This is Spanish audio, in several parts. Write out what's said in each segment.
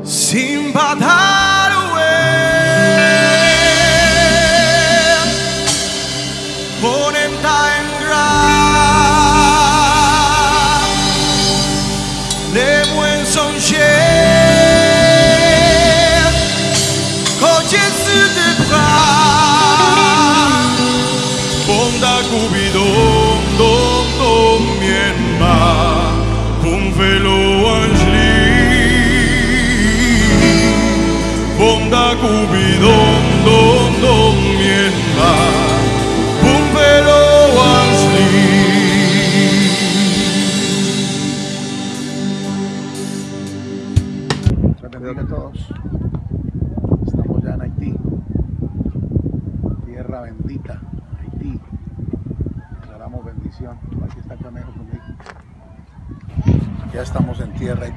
Sin ponen ponenta en gran de buen son coches de bras ponda cubidón don don mi hermano un velo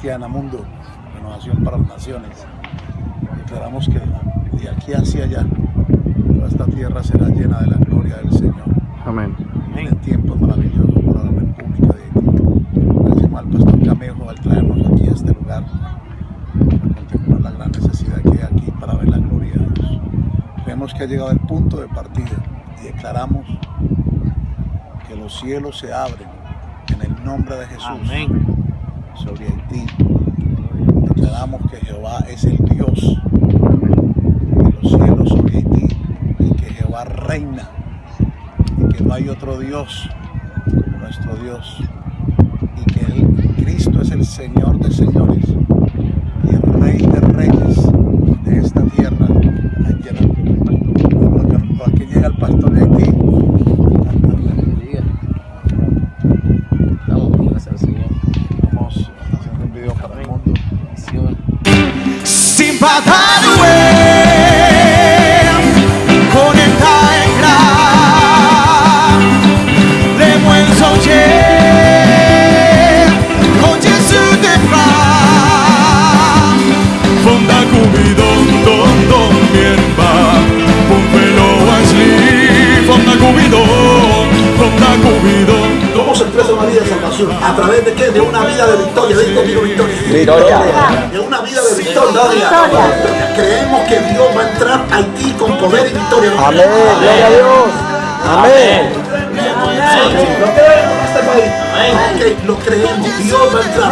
Haitiana Mundo, Renovación para las Naciones. Declaramos que de aquí hacia allá toda esta tierra será llena de la gloria del Señor. Amén. En tiempos maravillosos para la República de Haití. Gracias al pastor Camejo al traernos aquí a este lugar para contemplar la gran necesidad que hay aquí para ver la gloria de Dios. Vemos que ha llegado el punto de partida y declaramos que los cielos se abren en el nombre de Jesús. Amén sobre Haití. Declaramos que Jehová es el Dios de los cielos sobre Haití y que Jehová reina y que no hay otro Dios como nuestro Dios y que Cristo es el Señor de señores y el Rey de reyes de esta tierra. Aquí llega el pastor de Haití ¿A victoria. De una vida de victoria. Creemos que Dios va a entrar a Haití con poder y victoria. Amén. Gloria a Dios. Amén. Lo creemos en este país. Lo creemos. Dios va a entrar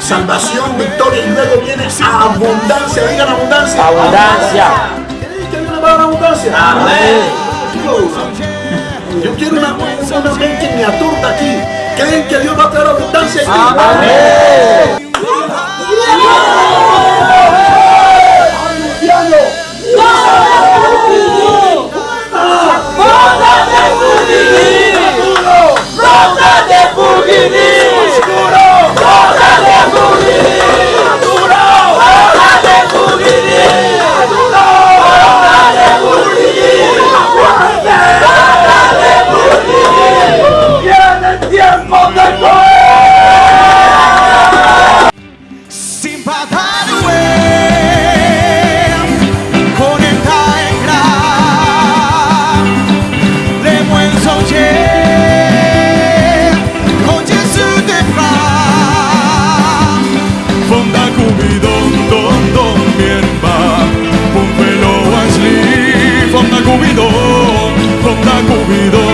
salvación, victoria y luego viene abundancia. Digan abundancia. Abundancia. ¿Qué viene para abundancia? Amén. Yo quiero una, una mente miniatura aquí. ¿Creen que Dios va a traer abundancia aquí? Amén. Que Cubido, ronda Cubido.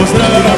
mostrando